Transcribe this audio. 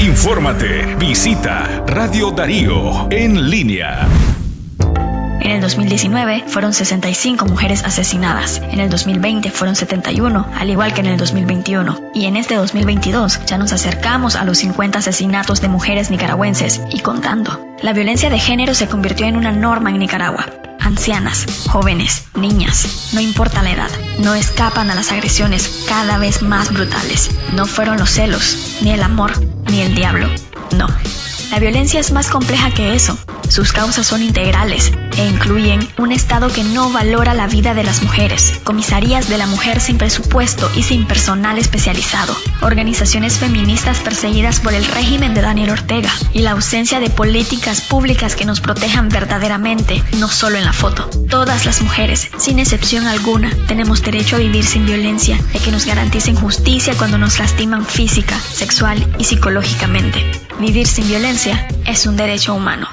Infórmate, visita Radio Darío en línea. En el 2019 fueron 65 mujeres asesinadas, en el 2020 fueron 71, al igual que en el 2021. Y en este 2022 ya nos acercamos a los 50 asesinatos de mujeres nicaragüenses y contando. La violencia de género se convirtió en una norma en Nicaragua. Ancianas, jóvenes, niñas, no importa la edad, no escapan a las agresiones cada vez más brutales. No fueron los celos, ni el amor, ni el diablo. No. La violencia es más compleja que eso. Sus causas son integrales e incluyen un Estado que no valora la vida de las mujeres, comisarías de la mujer sin presupuesto y sin personal especializado, organizaciones feministas perseguidas por el régimen de Daniel Ortega y la ausencia de políticas públicas que nos protejan verdaderamente, no solo en la foto. Todas las mujeres, sin excepción alguna, tenemos derecho a vivir sin violencia y que nos garanticen justicia cuando nos lastiman física, sexual y psicológicamente. Vivir sin violencia es un derecho humano.